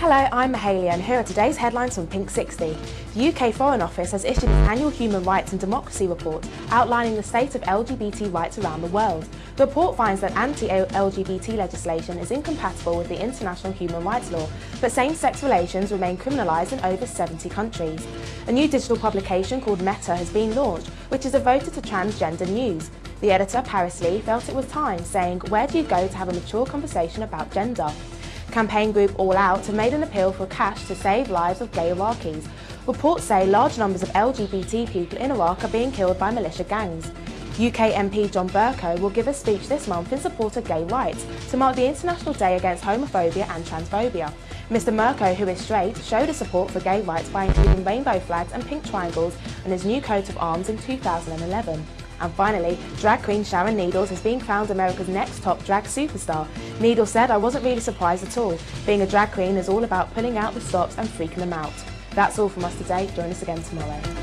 Hello, I'm Mahalia and here are today's headlines from Pink 60. The UK Foreign Office has issued its annual Human Rights and Democracy report outlining the state of LGBT rights around the world. The report finds that anti-LGBT legislation is incompatible with the international human rights law, but same-sex relations remain criminalised in over 70 countries. A new digital publication called Meta has been launched, which is devoted to transgender news. The editor, Paris Lee, felt it was time, saying, where do you go to have a mature conversation about gender? Campaign group All Out have made an appeal for cash to save lives of gay Iraqis. Reports say large numbers of LGBT people in Iraq are being killed by militia gangs. UK MP John Bercow will give a speech this month in support of gay rights to mark the International Day Against Homophobia and Transphobia. Mr Bercow, who is straight, showed his support for gay rights by including rainbow flags and pink triangles on his new coat of arms in 2011. And finally, drag queen Sharon Needles is being crowned America's next top drag superstar. Needles said, I wasn't really surprised at all. Being a drag queen is all about pulling out the stops and freaking them out. That's all from us today. Join us again tomorrow.